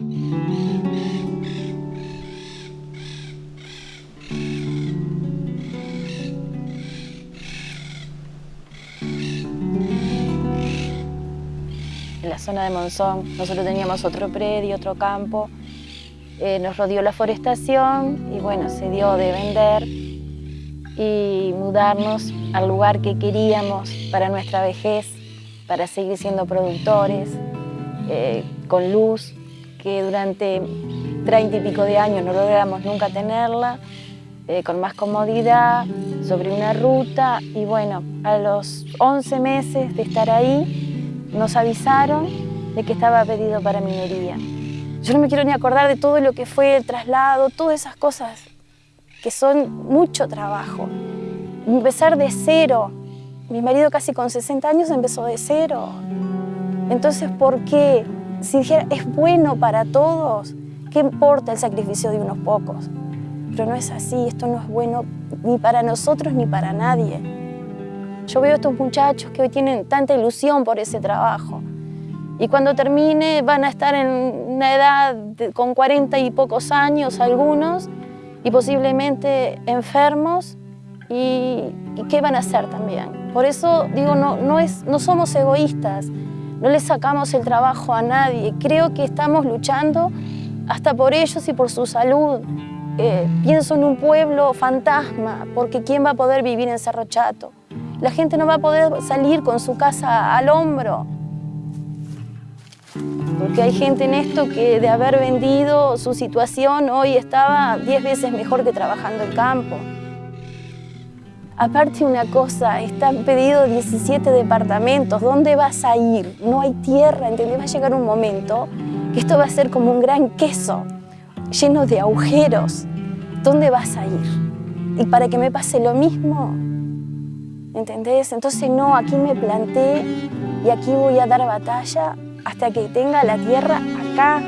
En la zona de Monzón nosotros teníamos otro predio, otro campo, eh, nos rodeó la forestación y bueno, se dio de vender y mudarnos al lugar que queríamos para nuestra vejez, para seguir siendo productores, eh, con luz, que durante treinta y pico de años no logramos nunca tenerla, eh, con más comodidad, sobre una ruta y bueno, a los 11 meses de estar ahí nos avisaron de que estaba pedido para minería. Yo no me quiero ni acordar de todo lo que fue el traslado, todas esas cosas que son mucho trabajo. Empezar de cero. Mi marido casi con 60 años empezó de cero. Entonces, ¿por qué? Si dijera, es bueno para todos, ¿qué importa el sacrificio de unos pocos? Pero no es así, esto no es bueno ni para nosotros ni para nadie. Yo veo a estos muchachos que hoy tienen tanta ilusión por ese trabajo. Y cuando termine van a estar en una edad con 40 y pocos años algunos y posiblemente enfermos y, qué van a hacer también. Por eso digo, no, no, es, no somos egoístas, no le sacamos el trabajo a nadie. Creo que estamos luchando hasta por ellos y por su salud. Eh, pienso en un pueblo fantasma, porque ¿quién va a poder vivir en Cerro Chato? La gente no va a poder salir con su casa al hombro. Porque hay gente en esto que de haber vendido su situación hoy estaba 10 veces mejor que trabajando el campo. Aparte una cosa, están pedidos 17 departamentos, ¿dónde vas a ir? No hay tierra, ¿entendés? Va a llegar un momento que esto va a ser como un gran queso, lleno de agujeros. ¿Dónde vas a ir? Y para que me pase lo mismo, ¿entendés? Entonces no, aquí me planté y aquí voy a dar batalla hasta que tenga la tierra acá,